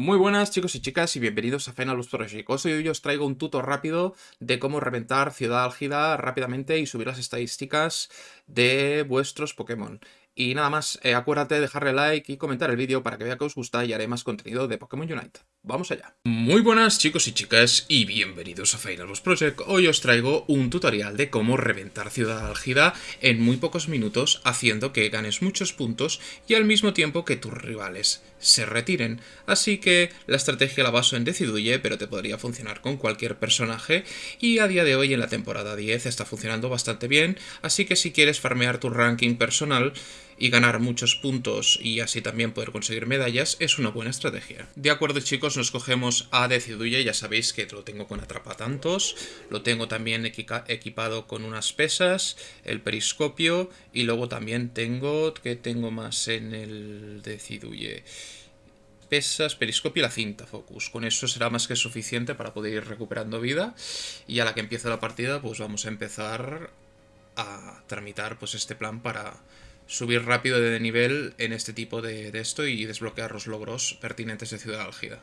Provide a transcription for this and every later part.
Muy buenas chicos y chicas y bienvenidos a Final Project. Hoy os traigo un tuto rápido de cómo reventar Ciudad Álgida rápidamente y subir las estadísticas de vuestros Pokémon. Y nada más, eh, acuérdate de dejarle like y comentar el vídeo para que vea que os gusta y haré más contenido de Pokémon Unite. Vamos allá. Muy buenas chicos y chicas y bienvenidos a Final Boss Project. Hoy os traigo un tutorial de cómo reventar Ciudad Álgida en muy pocos minutos haciendo que ganes muchos puntos y al mismo tiempo que tus rivales se retiren. Así que la estrategia la baso en Deciduye, pero te podría funcionar con cualquier personaje y a día de hoy en la temporada 10 está funcionando bastante bien, así que si quieres farmear tu ranking personal y ganar muchos puntos y así también poder conseguir medallas es una buena estrategia. De acuerdo chicos, nos cogemos a Deciduye, ya sabéis que lo tengo con atrapatantos, lo tengo también equipado con unas pesas, el periscopio y luego también tengo, que tengo más en el Deciduye? pesas, periscopio y la cinta focus. Con eso será más que suficiente para poder ir recuperando vida. Y a la que empiece la partida, pues vamos a empezar a tramitar pues este plan para subir rápido de nivel en este tipo de, esto y desbloquear los logros pertinentes de Ciudad Álgida.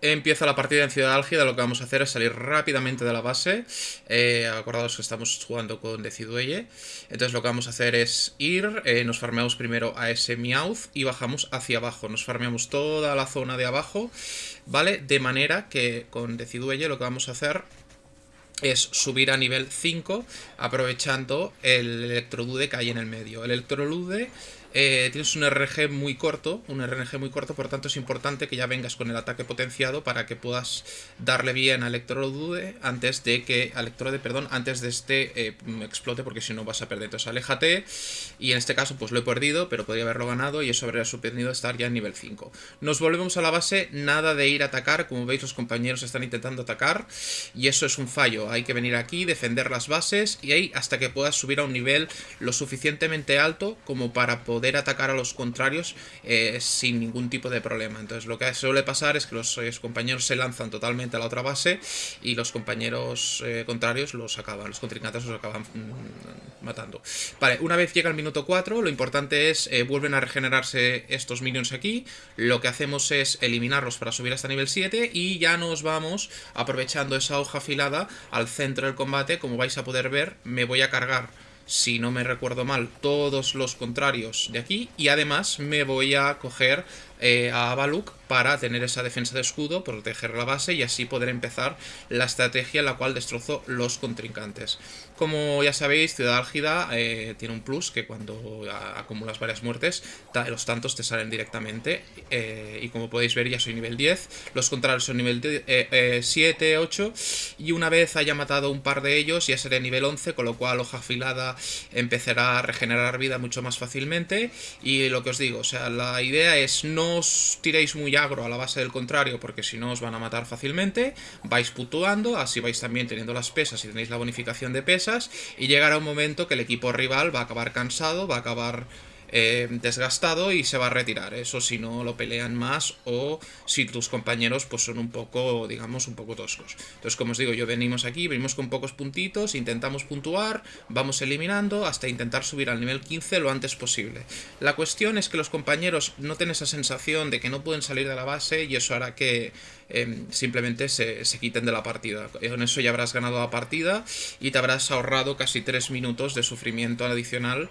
Empieza la partida en Ciudad Álgida, lo que vamos a hacer es salir rápidamente de la base. Eh, acordados que estamos jugando con Decidueye. Entonces lo que vamos a hacer es ir, eh, nos farmeamos primero a ese Meowth y bajamos hacia abajo. Nos farmeamos toda la zona de abajo, ¿vale? De manera que con Decidueye lo que vamos a hacer es subir a nivel 5 aprovechando el Electrodude que hay en el medio. El Electrolude eh, tienes un RNG muy corto, un RNG muy corto, por tanto es importante que ya vengas con el ataque potenciado para que puedas darle bien a Electrodude antes de que, Electrode, perdón, antes de este eh, explote, porque si no vas a perder. Entonces aléjate, y en este caso pues lo he perdido, pero podría haberlo ganado y eso habría sorprendido estar ya en nivel 5. Nos volvemos a la base, nada de ir a atacar, como veis los compañeros están intentando atacar, y eso es un fallo, hay que venir aquí, defender las bases, y ahí hasta que puedas subir a un nivel lo suficientemente alto como para poder atacar a los contrarios eh, sin ningún tipo de problema. Entonces lo que suele pasar es que los, eh, compañeros se lanzan totalmente a la otra base y los compañeros eh, contrarios los acaban, los contrincantes los acaban mm, matando. Vale, una vez llega el minuto 4, lo importante es, vuelven a regenerarse estos minions aquí, lo que hacemos es eliminarlos para subir hasta nivel 7 y ya nos vamos aprovechando esa hoja afilada al centro del combate, como vais a poder ver, me voy a cargar si no me recuerdo mal, todos los contrarios de aquí. Y además me voy a coger eh, a Baluk para tener esa defensa de escudo, proteger la base y así poder empezar la estrategia en la cual destrozo los contrincantes. Como ya sabéis, Ciudad Álgida eh, tiene un plus que cuando acumulas varias muertes, los tantos te salen directamente eh, y como podéis ver ya soy nivel 10, los contrarios son nivel 7, 8 y una vez haya matado un par de ellos ya seré nivel 11, con lo cual hoja afilada empezará a regenerar vida mucho más fácilmente y lo que os digo, o sea, la idea es no os tiréis muy agro a la base del contrario porque si no os van a matar fácilmente, vais putuando, así vais también teniendo las pesas y tenéis la bonificación de pesas y llegará un momento que el equipo rival va a acabar cansado, va a acabar eh, desgastado y se va a retirar. Eso si no lo pelean más o si tus compañeros pues son un poco, digamos, un poco toscos. Entonces, como os digo, yo venimos aquí, venimos con pocos puntitos, intentamos puntuar, vamos eliminando hasta intentar subir al nivel 15 lo antes posible. La cuestión es que los compañeros no tienen esa sensación de que no pueden salir de la base y eso hará que Em, simplemente se, quiten de la partida. Con eso ya habrás ganado la partida y te habrás ahorrado casi 3 minutos de sufrimiento adicional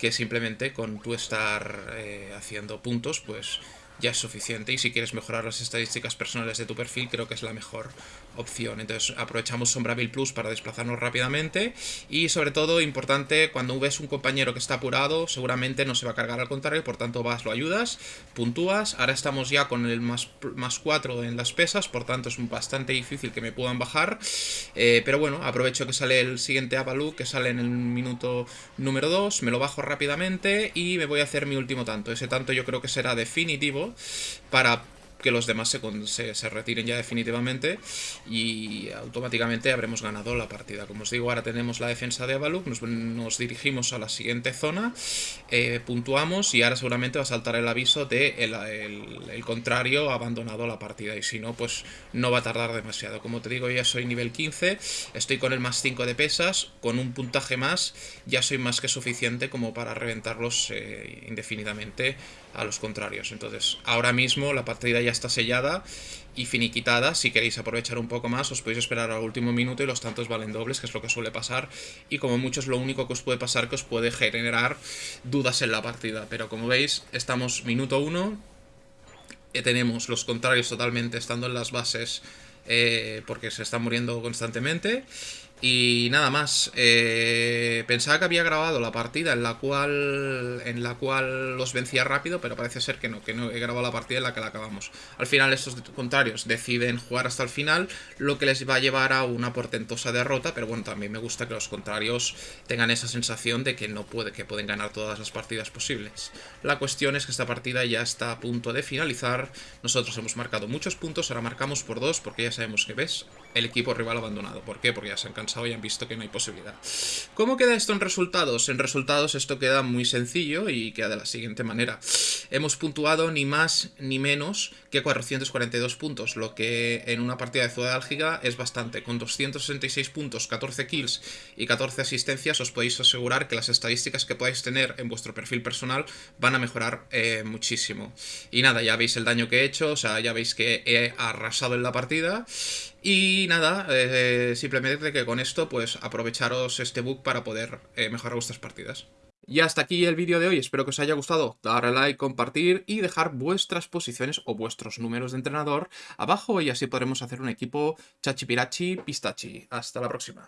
que simplemente con tú estar eh, haciendo puntos, pues ya es suficiente y si quieres mejorar las estadísticas personales de tu perfil creo que es la mejor opción. Entonces aprovechamos Sombraville Plus para desplazarnos rápidamente y sobre todo importante cuando ves un compañero que está apurado seguramente no se va a cargar al contrario, por tanto vas, lo ayudas, puntúas, ahora estamos ya con el más, más 4 en las pesas, por tanto es bastante difícil que me puedan bajar, eh, pero bueno, aprovecho que sale el siguiente Avalú que sale en el minuto número 2, me lo bajo rápidamente y me voy a hacer mi último tanto, ese tanto yo creo que será definitivo para que los demás se, retiren ya definitivamente y automáticamente habremos ganado la partida. Como os digo, ahora tenemos la defensa de Avaluk, nos, dirigimos a la siguiente zona, eh, puntuamos y ahora seguramente va a saltar el aviso de el, contrario ha abandonado la partida y si no, pues no va a tardar demasiado. Como te digo, ya soy nivel 15, estoy con el más 5 de pesas, con un puntaje más ya soy más que suficiente como para reventarlos eh, indefinidamente a los contrarios. Entonces, ahora mismo la partida ya está sellada y finiquitada. Si queréis aprovechar un poco más, os podéis esperar al último minuto y los tantos valen dobles, que es lo que suele pasar. Y como mucho es lo único que os puede pasar que os puede generar dudas en la partida. Pero como veis, estamos minuto uno. Y tenemos los contrarios totalmente estando en las bases eh, porque se están muriendo constantemente. Y nada más, eh, pensaba que había grabado la partida en la cual en la cual los vencía rápido, pero parece ser que no, que no he grabado la partida en la que la acabamos. Al final estos contrarios deciden jugar hasta el final, lo que les va a llevar a una portentosa derrota, pero bueno, también me gusta que los contrarios tengan esa sensación de que no puede, que pueden ganar todas las partidas posibles. La cuestión es que esta partida ya está a punto de finalizar, nosotros hemos marcado muchos puntos, ahora marcamos por dos, porque ya sabemos que ves, el equipo rival abandonado. ¿Por qué? Porque ya se han y han visto que no hay posibilidad. ¿Cómo queda esto en resultados? En resultados esto queda muy sencillo y queda de la siguiente manera. Hemos puntuado ni más ni menos que 442 puntos, lo que en una partida de Ciudad Álgiga es bastante. Con 266 puntos, 14 kills y 14 asistencias os podéis asegurar que las estadísticas que podáis tener en vuestro perfil personal van a mejorar eh, muchísimo. Y nada, ya veis el daño que he hecho, o sea, ya veis que he arrasado en la partida y nada, eh, simplemente que con esto pues aprovecharos este bug para poder eh, mejorar vuestras partidas. Y hasta aquí el vídeo de hoy, espero que os haya gustado, darle like, compartir y dejar vuestras posiciones o vuestros números de entrenador abajo y así podremos hacer un equipo chachipirachi pistachi. Hasta la próxima.